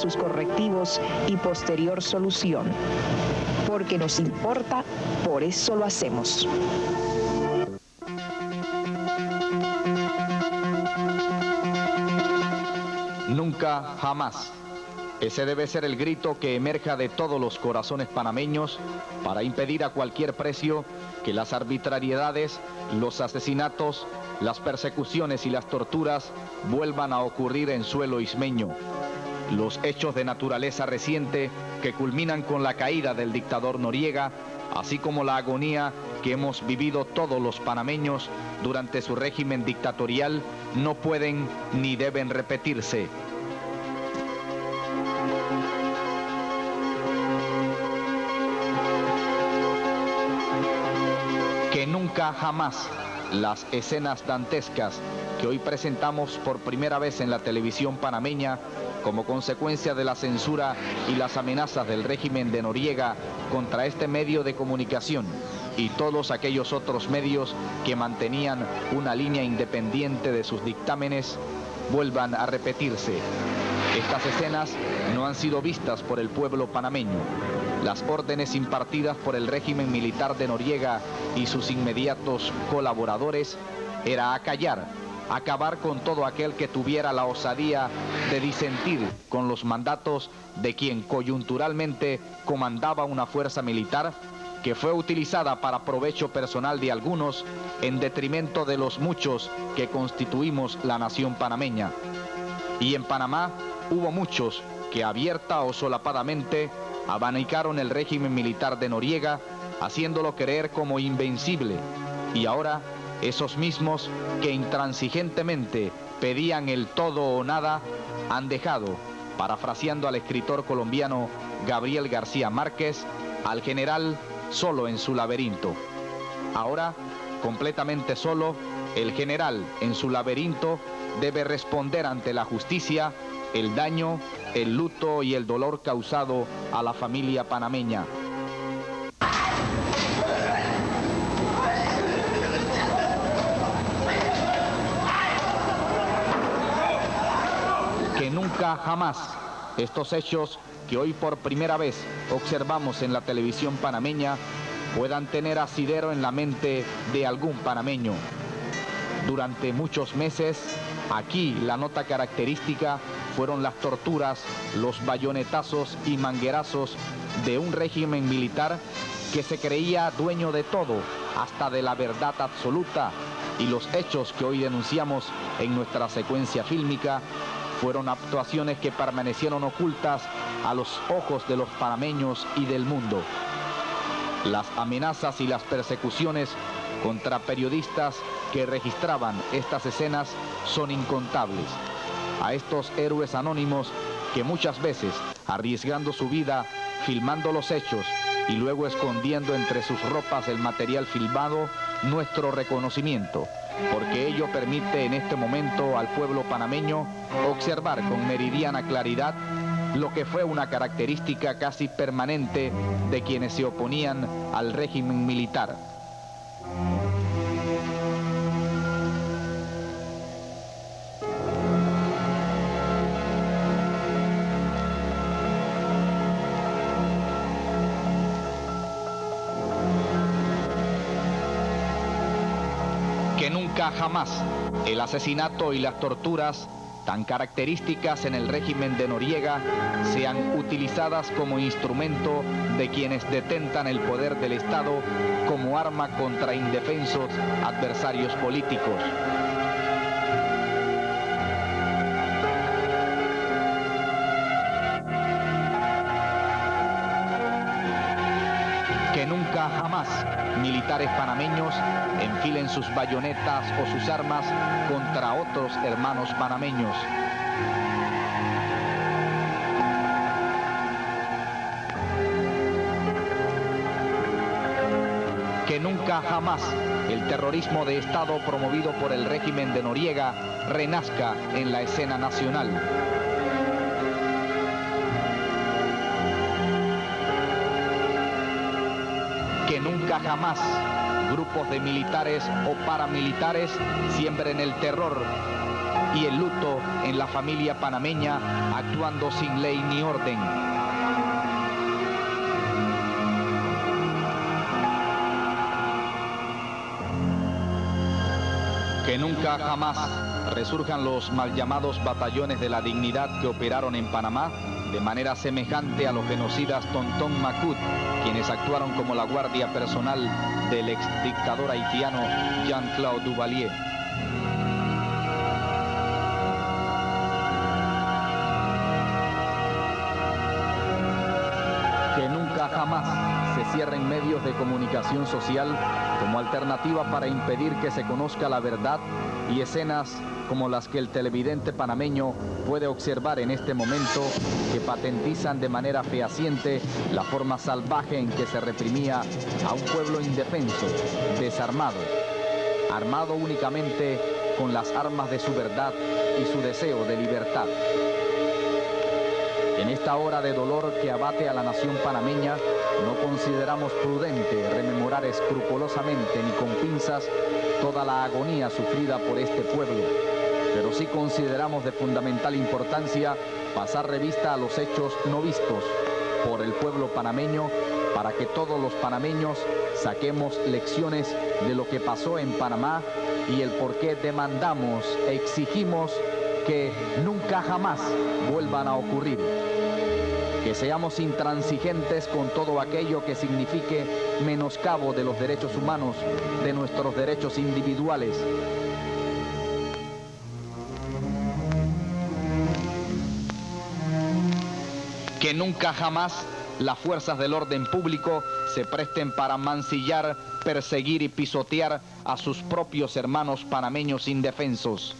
sus correctivos y posterior solución. Porque nos importa, por eso lo hacemos. Nunca, jamás. Ese debe ser el grito que emerja de todos los corazones panameños para impedir a cualquier precio que las arbitrariedades, los asesinatos, las persecuciones y las torturas vuelvan a ocurrir en suelo ismeño. Los hechos de naturaleza reciente que culminan con la caída del dictador Noriega, así como la agonía que hemos vivido todos los panameños durante su régimen dictatorial, no pueden ni deben repetirse. que nunca jamás las escenas dantescas que hoy presentamos por primera vez en la televisión panameña como consecuencia de la censura y las amenazas del régimen de Noriega contra este medio de comunicación y todos aquellos otros medios que mantenían una línea independiente de sus dictámenes vuelvan a repetirse. Estas escenas no han sido vistas por el pueblo panameño. Las órdenes impartidas por el régimen militar de Noriega y sus inmediatos colaboradores era acallar, acabar con todo aquel que tuviera la osadía de disentir con los mandatos de quien coyunturalmente comandaba una fuerza militar que fue utilizada para provecho personal de algunos en detrimento de los muchos que constituimos la nación panameña. Y en Panamá hubo muchos que abierta o solapadamente abanicaron el régimen militar de Noriega, haciéndolo creer como invencible. Y ahora, esos mismos que intransigentemente pedían el todo o nada, han dejado, parafraseando al escritor colombiano Gabriel García Márquez, al general solo en su laberinto. Ahora, completamente solo, el general en su laberinto debe responder ante la justicia el daño, el luto y el dolor causado a la familia panameña. Nunca jamás estos hechos que hoy por primera vez observamos en la televisión panameña puedan tener asidero en la mente de algún panameño. Durante muchos meses, aquí la nota característica fueron las torturas, los bayonetazos y manguerazos de un régimen militar que se creía dueño de todo, hasta de la verdad absoluta, y los hechos que hoy denunciamos en nuestra secuencia fílmica fueron actuaciones que permanecieron ocultas a los ojos de los panameños y del mundo. Las amenazas y las persecuciones contra periodistas que registraban estas escenas son incontables. A estos héroes anónimos que muchas veces, arriesgando su vida, filmando los hechos y luego escondiendo entre sus ropas el material filmado, nuestro reconocimiento, porque ello permite en este momento al pueblo panameño observar con meridiana claridad lo que fue una característica casi permanente de quienes se oponían al régimen militar. Jamás el asesinato y las torturas tan características en el régimen de Noriega sean utilizadas como instrumento de quienes detentan el poder del Estado como arma contra indefensos adversarios políticos. Militares panameños enfilen sus bayonetas o sus armas contra otros hermanos panameños. Que nunca jamás el terrorismo de Estado promovido por el régimen de Noriega renazca en la escena nacional. Nunca jamás grupos de militares o paramilitares siembren el terror y el luto en la familia panameña actuando sin ley ni orden. Que nunca jamás resurjan los mal llamados batallones de la dignidad que operaron en Panamá de manera semejante a los genocidas Tontón Macut, quienes actuaron como la guardia personal del ex dictador haitiano Jean-Claude Duvalier. Que nunca jamás cierren medios de comunicación social como alternativa para impedir que se conozca la verdad y escenas como las que el televidente panameño puede observar en este momento que patentizan de manera fehaciente la forma salvaje en que se reprimía a un pueblo indefenso, desarmado, armado únicamente con las armas de su verdad y su deseo de libertad. En esta hora de dolor que abate a la nación panameña, no consideramos prudente rememorar escrupulosamente ni con pinzas toda la agonía sufrida por este pueblo, pero sí consideramos de fundamental importancia pasar revista a los hechos no vistos por el pueblo panameño para que todos los panameños saquemos lecciones de lo que pasó en Panamá y el por qué demandamos exigimos que nunca jamás vuelvan a ocurrir que seamos intransigentes con todo aquello que signifique menoscabo de los derechos humanos, de nuestros derechos individuales. Que nunca jamás las fuerzas del orden público se presten para mancillar, perseguir y pisotear a sus propios hermanos panameños indefensos.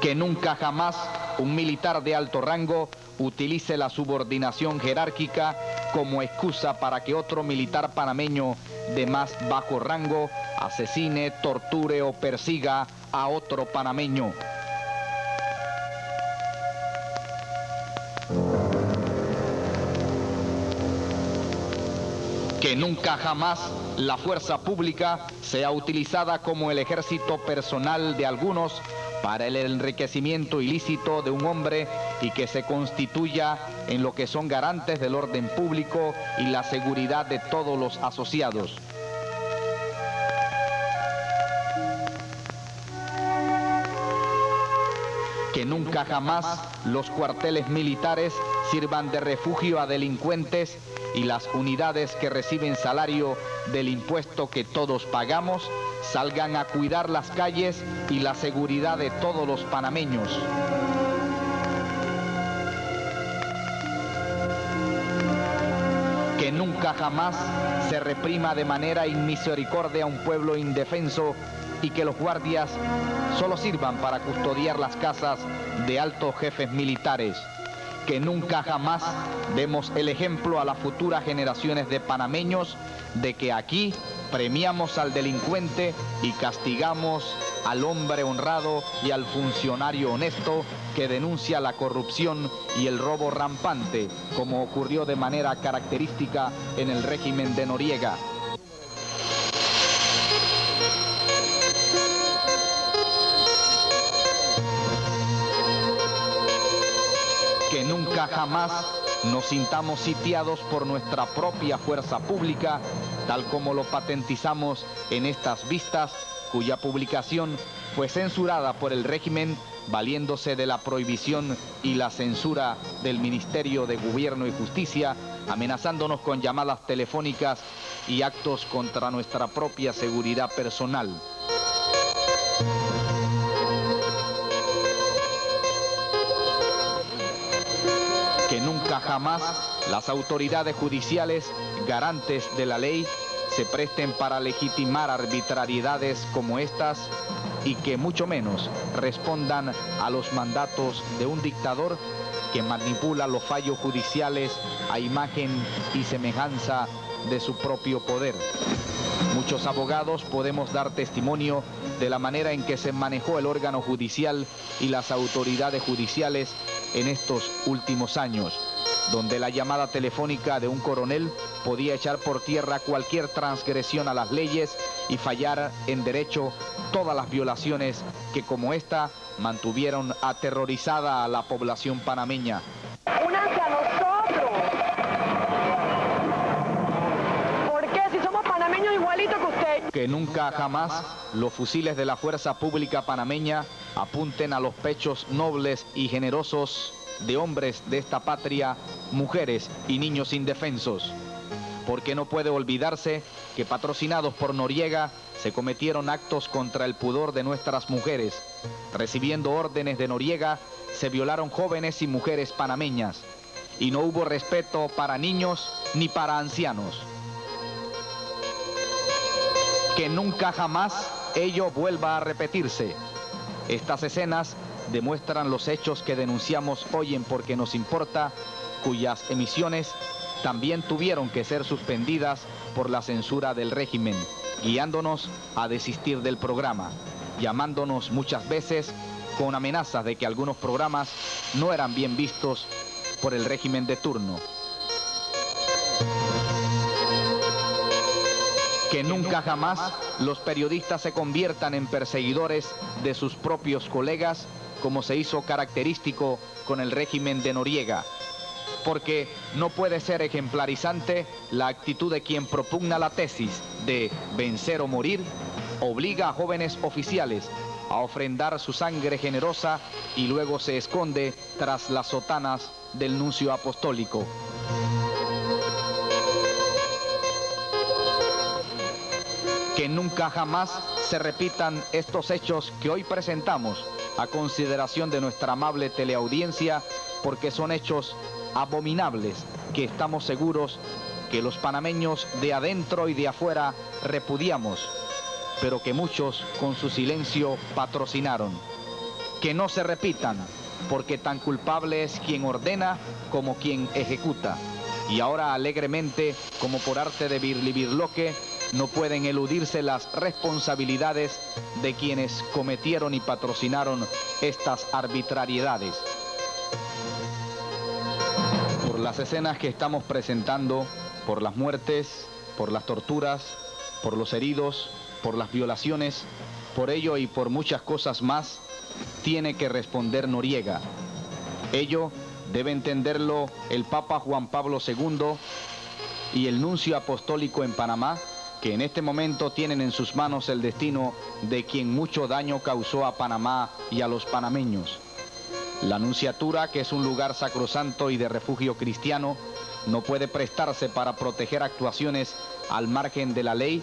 Que nunca jamás un militar de alto rango utilice la subordinación jerárquica como excusa para que otro militar panameño de más bajo rango asesine, torture o persiga a otro panameño. que nunca jamás la fuerza pública sea utilizada como el ejército personal de algunos para el enriquecimiento ilícito de un hombre y que se constituya en lo que son garantes del orden público y la seguridad de todos los asociados. Que nunca jamás los cuarteles militares sirvan de refugio a delincuentes y las unidades que reciben salario del impuesto que todos pagamos salgan a cuidar las calles y la seguridad de todos los panameños. Que nunca jamás se reprima de manera inmisericordia a un pueblo indefenso y que los guardias solo sirvan para custodiar las casas de altos jefes militares que nunca jamás demos el ejemplo a las futuras generaciones de panameños de que aquí premiamos al delincuente y castigamos al hombre honrado y al funcionario honesto que denuncia la corrupción y el robo rampante, como ocurrió de manera característica en el régimen de Noriega. Jamás nos sintamos sitiados por nuestra propia fuerza pública, tal como lo patentizamos en estas vistas, cuya publicación fue censurada por el régimen valiéndose de la prohibición y la censura del Ministerio de Gobierno y Justicia, amenazándonos con llamadas telefónicas y actos contra nuestra propia seguridad personal. Nunca jamás las autoridades judiciales, garantes de la ley, se presten para legitimar arbitrariedades como estas y que mucho menos respondan a los mandatos de un dictador que manipula los fallos judiciales a imagen y semejanza de su propio poder. Muchos abogados podemos dar testimonio de la manera en que se manejó el órgano judicial y las autoridades judiciales en estos últimos años. Donde la llamada telefónica de un coronel podía echar por tierra cualquier transgresión a las leyes y fallar en derecho todas las violaciones que como esta mantuvieron aterrorizada a la población panameña. ¡Únanse a nosotros! ¿Por qué? Si somos panameños igualitos que usted. Que nunca jamás los fusiles de la fuerza pública panameña apunten a los pechos nobles y generosos de hombres de esta patria, mujeres y niños indefensos. Porque no puede olvidarse que patrocinados por Noriega se cometieron actos contra el pudor de nuestras mujeres. Recibiendo órdenes de Noriega, se violaron jóvenes y mujeres panameñas. Y no hubo respeto para niños ni para ancianos. Que nunca jamás ello vuelva a repetirse. Estas escenas demuestran los hechos que denunciamos hoy en Porque nos importa, cuyas emisiones también tuvieron que ser suspendidas por la censura del régimen, guiándonos a desistir del programa, llamándonos muchas veces con amenazas de que algunos programas no eran bien vistos por el régimen de turno. Que nunca jamás los periodistas se conviertan en perseguidores de sus propios colegas como se hizo característico con el régimen de Noriega, porque no puede ser ejemplarizante la actitud de quien propugna la tesis de vencer o morir, obliga a jóvenes oficiales a ofrendar su sangre generosa y luego se esconde tras las sotanas del nuncio apostólico. Que nunca jamás se repitan estos hechos que hoy presentamos a consideración de nuestra amable teleaudiencia porque son hechos abominables que estamos seguros que los panameños de adentro y de afuera repudiamos, pero que muchos con su silencio patrocinaron. Que no se repitan, porque tan culpable es quien ordena como quien ejecuta. Y ahora alegremente, como por arte de birlibirloque, no pueden eludirse las responsabilidades de quienes cometieron y patrocinaron estas arbitrariedades. Por las escenas que estamos presentando, por las muertes, por las torturas, por los heridos, por las violaciones, por ello y por muchas cosas más, tiene que responder Noriega. Ello debe entenderlo el Papa Juan Pablo II y el nuncio apostólico en Panamá, que en este momento tienen en sus manos el destino de quien mucho daño causó a Panamá y a los panameños. La Anunciatura, que es un lugar sacrosanto y de refugio cristiano, no puede prestarse para proteger actuaciones al margen de la ley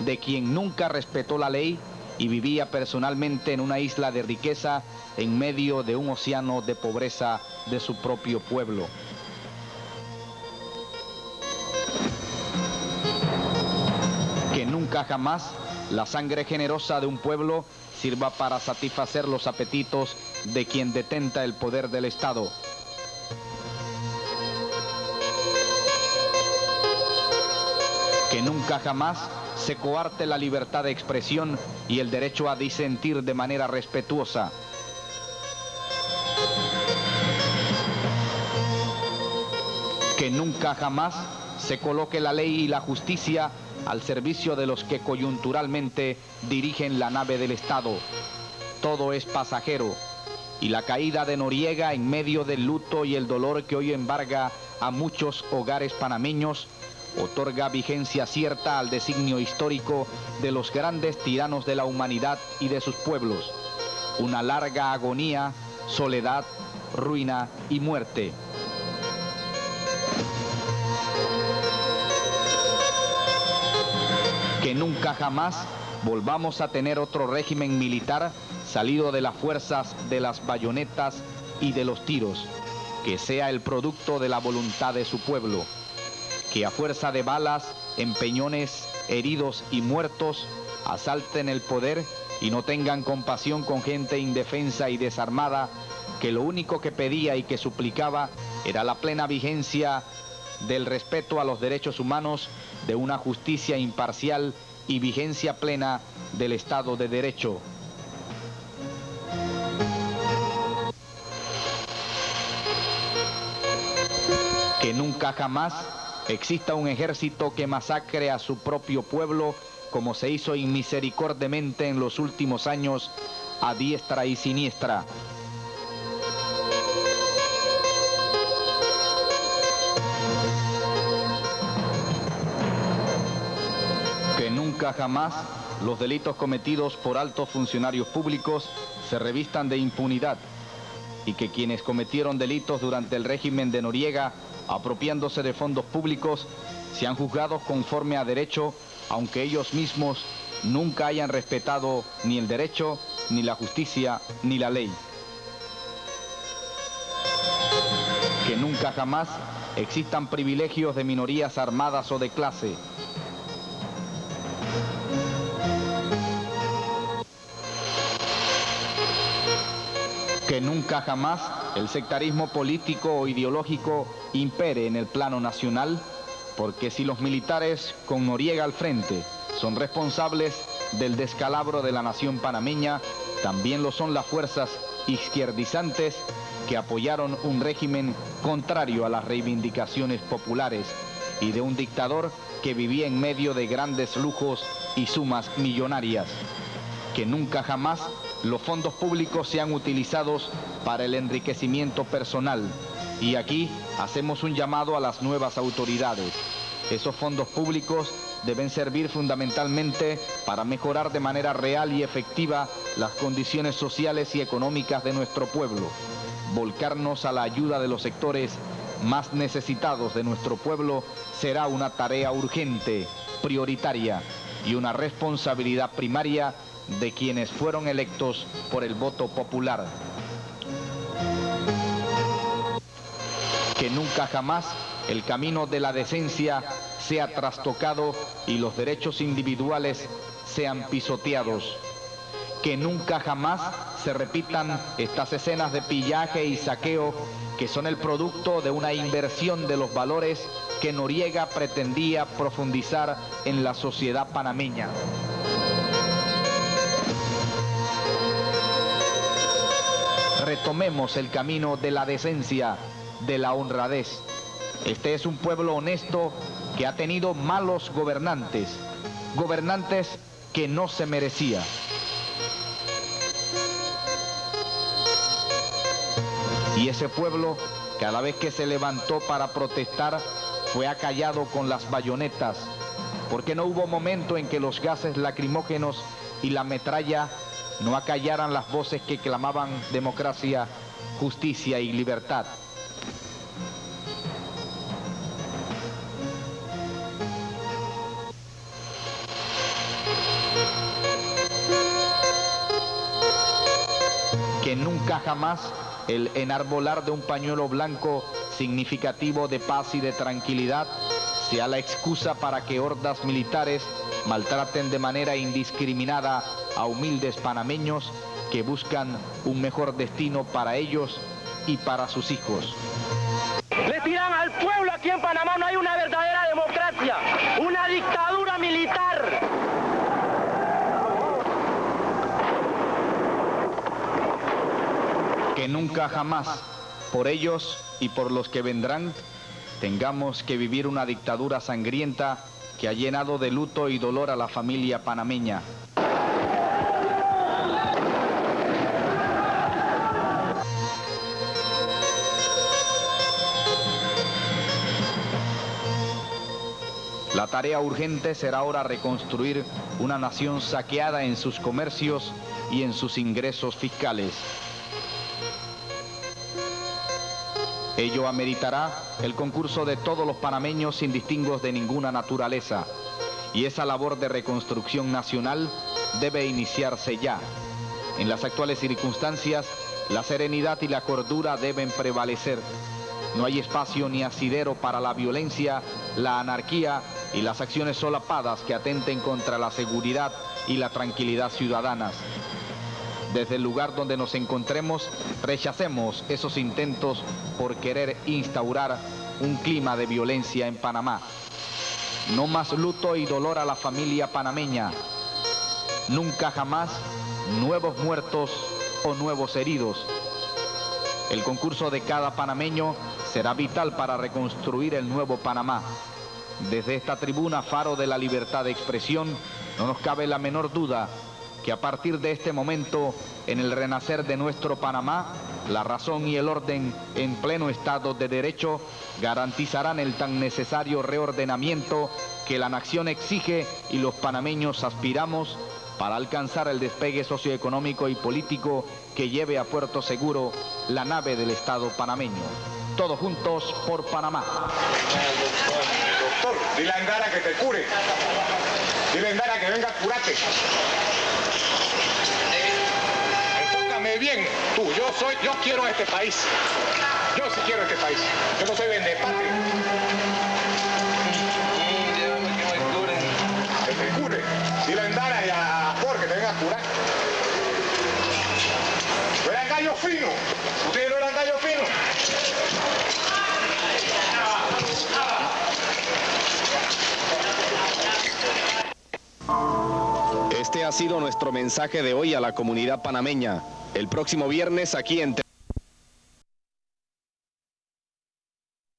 de quien nunca respetó la ley y vivía personalmente en una isla de riqueza en medio de un océano de pobreza de su propio pueblo. Nunca jamás la sangre generosa de un pueblo sirva para satisfacer los apetitos de quien detenta el poder del Estado. Que nunca jamás se coarte la libertad de expresión y el derecho a disentir de manera respetuosa. Que nunca jamás se coloque la ley y la justicia al servicio de los que coyunturalmente dirigen la nave del Estado. Todo es pasajero y la caída de Noriega en medio del luto y el dolor que hoy embarga a muchos hogares panameños otorga vigencia cierta al designio histórico de los grandes tiranos de la humanidad y de sus pueblos. Una larga agonía, soledad, ruina y muerte. Que nunca jamás volvamos a tener otro régimen militar salido de las fuerzas de las bayonetas y de los tiros, que sea el producto de la voluntad de su pueblo, que a fuerza de balas, empeñones, heridos y muertos asalten el poder y no tengan compasión con gente indefensa y desarmada, que lo único que pedía y que suplicaba era la plena vigencia del respeto a los derechos humanos, de una justicia imparcial y vigencia plena del Estado de Derecho. nunca jamás exista un ejército que masacre a su propio pueblo como se hizo inmisericordemente en los últimos años a diestra y siniestra. Que nunca jamás los delitos cometidos por altos funcionarios públicos se revistan de impunidad y que quienes cometieron delitos durante el régimen de Noriega, apropiándose de fondos públicos, sean juzgados conforme a derecho, aunque ellos mismos nunca hayan respetado ni el derecho, ni la justicia, ni la ley. Que nunca jamás existan privilegios de minorías armadas o de clase, que nunca jamás el sectarismo político o ideológico impere en el plano nacional, porque si los militares con Noriega al frente son responsables del descalabro de la nación panameña, también lo son las fuerzas izquierdizantes que apoyaron un régimen contrario a las reivindicaciones populares y de un dictador que vivía en medio de grandes lujos y sumas millonarias, que nunca jamás los fondos públicos sean utilizados para el enriquecimiento personal. Y aquí hacemos un llamado a las nuevas autoridades. Esos fondos públicos deben servir fundamentalmente para mejorar de manera real y efectiva las condiciones sociales y económicas de nuestro pueblo. Volcarnos a la ayuda de los sectores más necesitados de nuestro pueblo será una tarea urgente, prioritaria y una responsabilidad primaria de quienes fueron electos por el voto popular. Que nunca jamás el camino de la decencia sea trastocado y los derechos individuales sean pisoteados. Que nunca jamás se repitan estas escenas de pillaje y saqueo que son el producto de una inversión de los valores que Noriega pretendía profundizar en la sociedad panameña. Retomemos el camino de la decencia, de la honradez. Este es un pueblo honesto que ha tenido malos gobernantes, gobernantes que no se merecía. Y ese pueblo, cada vez que se levantó para protestar, fue acallado con las bayonetas, porque no hubo momento en que los gases lacrimógenos y la metralla no acallaran las voces que clamaban democracia, justicia y libertad. Que nunca jamás el enarbolar de un pañuelo blanco significativo de paz y de tranquilidad sea la excusa para que hordas militares maltraten de manera indiscriminada a humildes panameños que buscan un mejor destino para ellos y para sus hijos. Le tiran al pueblo aquí en Panamá, no hay una verdadera democracia, una dictadura militar. Que nunca jamás, por ellos y por los que vendrán, tengamos que vivir una dictadura sangrienta que ha llenado de luto y dolor a la familia panameña. La tarea urgente será ahora reconstruir una nación saqueada en sus comercios y en sus ingresos fiscales. Ello ameritará el concurso de todos los panameños sin distingos de ninguna naturaleza. Y esa labor de reconstrucción nacional debe iniciarse ya. En las actuales circunstancias, la serenidad y la cordura deben prevalecer. No hay espacio ni asidero para la violencia, la anarquía y las acciones solapadas que atenten contra la seguridad y la tranquilidad ciudadanas. Desde el lugar donde nos encontremos, rechacemos esos intentos por querer instaurar un clima de violencia en Panamá. No más luto y dolor a la familia panameña. Nunca jamás nuevos muertos o nuevos heridos. El concurso de cada panameño será vital para reconstruir el nuevo Panamá. Desde esta tribuna Faro de la Libertad de Expresión, no nos cabe la menor duda que a partir de este momento, en el renacer de nuestro Panamá, la razón y el orden en pleno Estado de Derecho garantizarán el tan necesario reordenamiento que la nación exige y los panameños aspiramos para alcanzar el despegue socioeconómico y político que lleve a puerto seguro la nave del Estado panameño. Todos juntos por Panamá. Dile a Endara que te cure. Dile a Endara que venga a curarte. Enfócame bien, tú. Yo soy, yo quiero este país. Yo sí quiero este país. Yo no soy vendepatria. Que te cure. Dile a Endara y a Por que te venga a curar. No eran gallo fino. Ha sido nuestro mensaje de hoy a la comunidad panameña. El próximo viernes aquí en...